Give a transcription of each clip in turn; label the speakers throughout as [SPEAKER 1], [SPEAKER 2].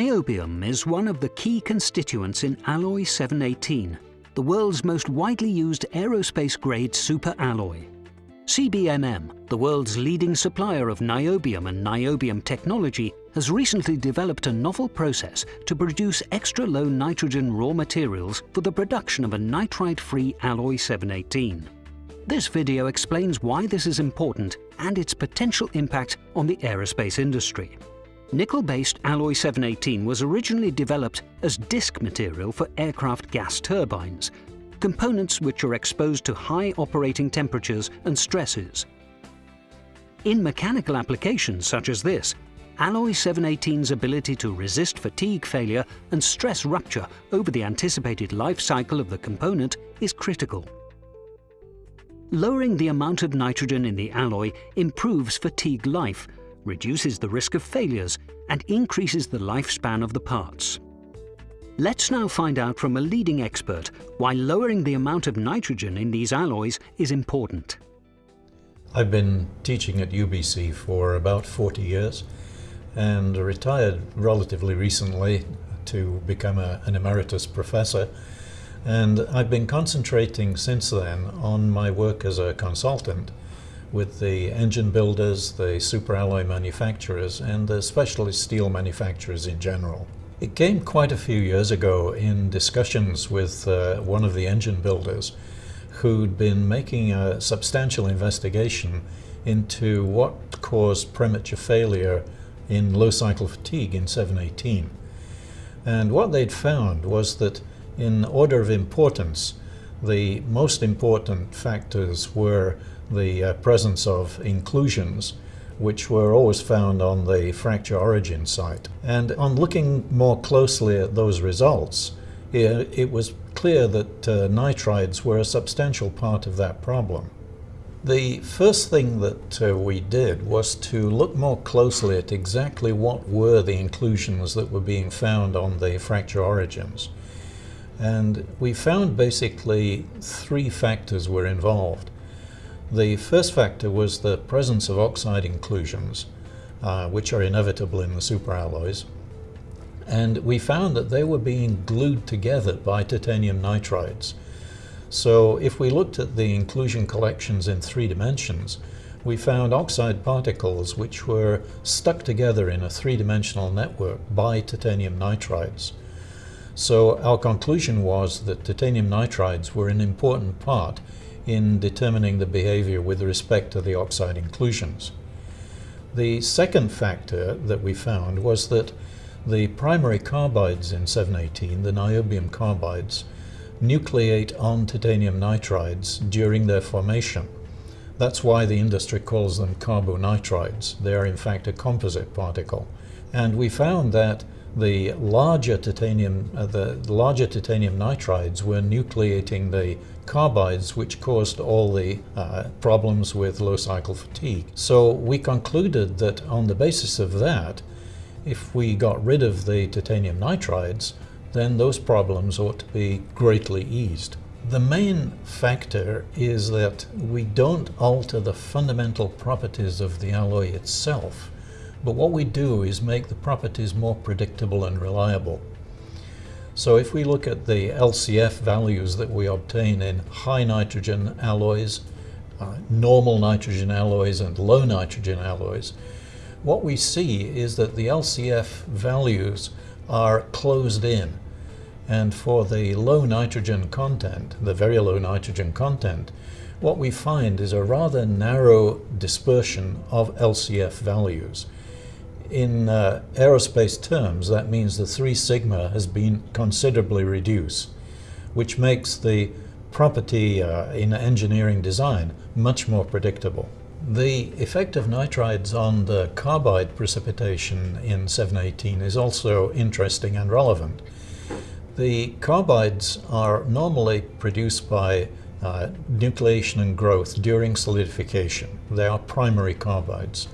[SPEAKER 1] Niobium is one of the key constituents in alloy 718, the world's most widely used aerospace-grade superalloy. CBMM, the world's leading supplier of niobium and niobium technology, has recently developed a novel process to produce extra-low nitrogen raw materials for the production of a nitride-free alloy 718. This video explains why this is important and its potential impact on the aerospace industry. Nickel-based alloy 718 was originally developed as disc material for aircraft gas turbines, components which are exposed to high operating temperatures and stresses. In mechanical applications such as this, alloy 718's ability to resist fatigue failure and stress rupture over the anticipated life cycle of the component is critical. Lowering the amount of nitrogen in the alloy improves fatigue life reduces the risk of failures and increases the lifespan of the parts. Let's now find out from a leading expert why lowering the amount of nitrogen in these alloys is important.
[SPEAKER 2] I've been teaching at UBC for about 40 years and retired relatively recently to become a, an emeritus professor. And I've been concentrating since then on my work as a consultant with the engine builders, the superalloy manufacturers, and the specialist steel manufacturers in general. It came quite a few years ago in discussions with uh, one of the engine builders who'd been making a substantial investigation into what caused premature failure in low cycle fatigue in 718. And what they'd found was that in order of importance, the most important factors were the uh, presence of inclusions which were always found on the fracture origin site. And on looking more closely at those results, it, it was clear that uh, nitrides were a substantial part of that problem. The first thing that uh, we did was to look more closely at exactly what were the inclusions that were being found on the fracture origins. And we found basically three factors were involved. The first factor was the presence of oxide inclusions, uh, which are inevitable in the superalloys. And we found that they were being glued together by titanium nitrides. So if we looked at the inclusion collections in three dimensions, we found oxide particles which were stuck together in a three-dimensional network by titanium nitrides. So our conclusion was that titanium nitrides were an important part in determining the behavior with respect to the oxide inclusions. The second factor that we found was that the primary carbides in 718, the niobium carbides, nucleate on titanium nitrides during their formation. That's why the industry calls them carbonitrides. They are in fact a composite particle. And we found that the larger titanium, uh, the larger titanium nitrides were nucleating the carbides which caused all the uh, problems with low cycle fatigue. So we concluded that on the basis of that, if we got rid of the titanium nitrides, then those problems ought to be greatly eased. The main factor is that we don't alter the fundamental properties of the alloy itself, but what we do is make the properties more predictable and reliable. So if we look at the LCF values that we obtain in high nitrogen alloys, uh, normal nitrogen alloys and low nitrogen alloys, what we see is that the LCF values are closed in. And for the low nitrogen content, the very low nitrogen content, what we find is a rather narrow dispersion of LCF values. In uh, aerospace terms, that means the 3 sigma has been considerably reduced, which makes the property uh, in engineering design much more predictable. The effect of nitrides on the carbide precipitation in 718 is also interesting and relevant. The carbides are normally produced by uh, nucleation and growth during solidification. They are primary carbides.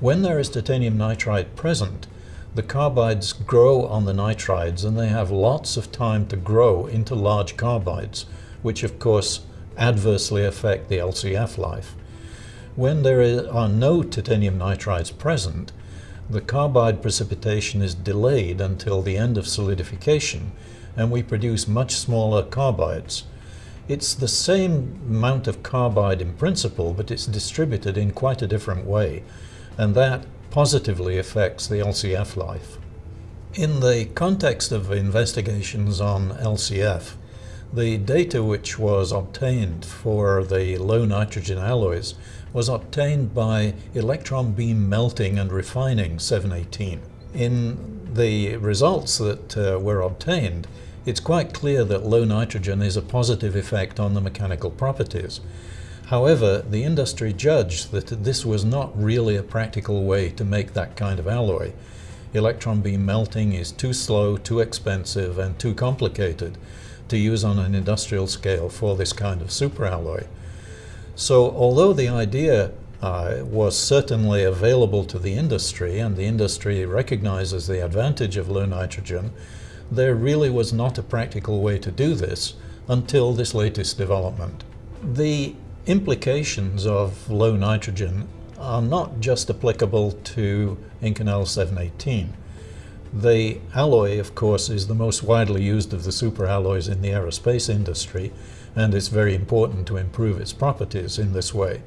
[SPEAKER 2] When there is titanium nitride present, the carbides grow on the nitrides and they have lots of time to grow into large carbides, which of course adversely affect the LCF life. When there are no titanium nitrides present, the carbide precipitation is delayed until the end of solidification and we produce much smaller carbides. It's the same amount of carbide in principle, but it's distributed in quite a different way, and that positively affects the LCF life. In the context of investigations on LCF, the data which was obtained for the low nitrogen alloys was obtained by electron beam melting and refining 718. In the results that uh, were obtained, it's quite clear that low nitrogen is a positive effect on the mechanical properties. However, the industry judged that this was not really a practical way to make that kind of alloy. Electron beam melting is too slow, too expensive, and too complicated to use on an industrial scale for this kind of superalloy. So although the idea uh, was certainly available to the industry and the industry recognizes the advantage of low nitrogen, there really was not a practical way to do this until this latest development. The implications of low nitrogen are not just applicable to Inconel 718. The alloy, of course, is the most widely used of the superalloys in the aerospace industry, and it's very important to improve its properties in this way.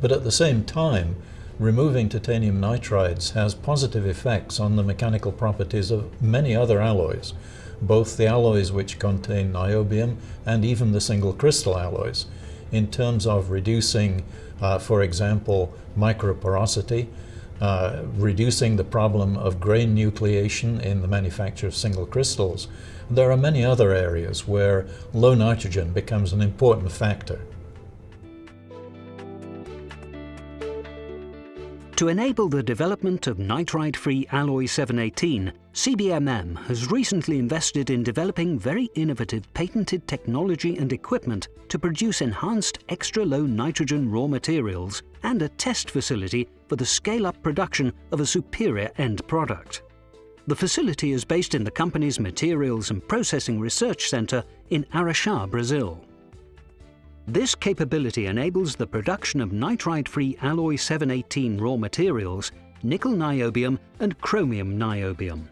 [SPEAKER 2] But at the same time, removing titanium nitrides has positive effects on the mechanical properties of many other alloys, both the alloys which contain niobium and even the single crystal alloys, in terms of reducing, uh, for example, microporosity, uh, reducing the problem of grain nucleation in the manufacture of single crystals, there are many other areas where low nitrogen becomes an important factor.
[SPEAKER 1] To enable the development of nitride-free alloy 718, CBMM has recently invested in developing very innovative patented technology and equipment to produce enhanced extra-low nitrogen raw materials and a test facility for the scale-up production of a superior end product. The facility is based in the company's Materials and Processing Research Center in Araxá, Brazil. This capability enables the production of nitride-free alloy 718 raw materials, nickel niobium and chromium niobium.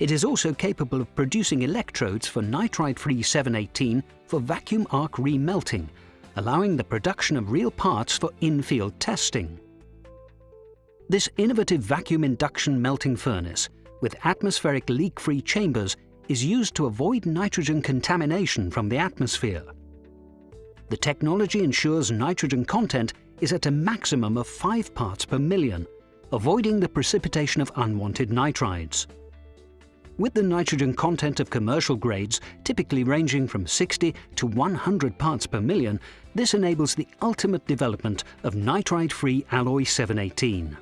[SPEAKER 1] It is also capable of producing electrodes for nitride-free 718 for vacuum arc remelting, allowing the production of real parts for in-field testing. This innovative vacuum induction melting furnace with atmospheric leak-free chambers is used to avoid nitrogen contamination from the atmosphere. The technology ensures nitrogen content is at a maximum of 5 parts per million, avoiding the precipitation of unwanted nitrides. With the nitrogen content of commercial grades typically ranging from 60 to 100 parts per million, this enables the ultimate development of nitride-free alloy 718.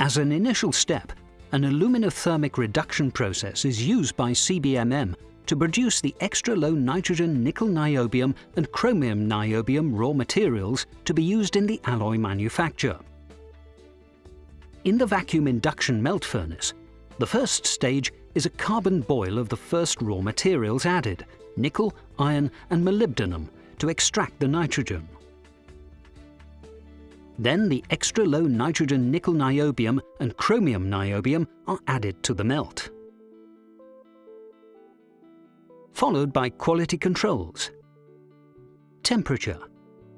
[SPEAKER 1] As an initial step, an aluminothermic reduction process is used by CBMM to produce the extra low nitrogen nickel niobium and chromium niobium raw materials to be used in the alloy manufacture. In the vacuum induction melt furnace, the first stage is a carbon boil of the first raw materials added, nickel, iron and molybdenum, to extract the nitrogen. Then the extra low nitrogen nickel niobium and chromium niobium are added to the melt. Followed by quality controls, temperature,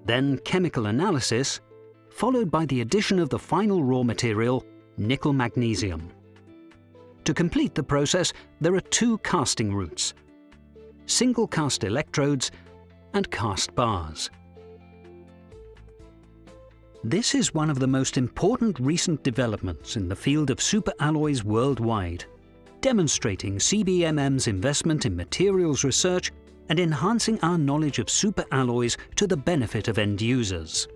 [SPEAKER 1] then chemical analysis, followed by the addition of the final raw material, nickel magnesium. To complete the process, there are two casting routes, single cast electrodes and cast bars. This is one of the most important recent developments in the field of superalloys worldwide, demonstrating CBMM's investment in materials research and enhancing our knowledge of superalloys to the benefit of end users.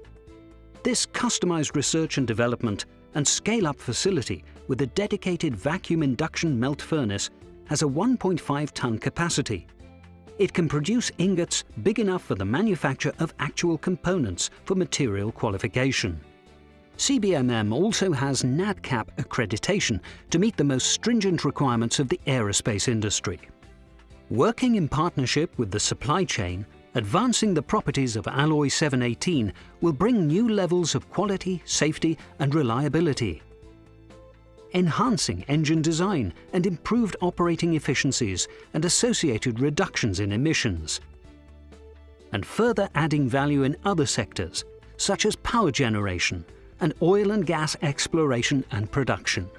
[SPEAKER 1] This customized research and development and scale-up facility with a dedicated vacuum induction melt furnace has a 1.5 ton capacity it can produce ingots big enough for the manufacture of actual components for material qualification. CBMM also has NADCAP accreditation to meet the most stringent requirements of the aerospace industry. Working in partnership with the supply chain, advancing the properties of Alloy 718 will bring new levels of quality, safety and reliability. enhancing engine design and improved operating efficiencies and associated reductions in emissions. And further adding value in other sectors, such as power generation and oil and gas exploration and production.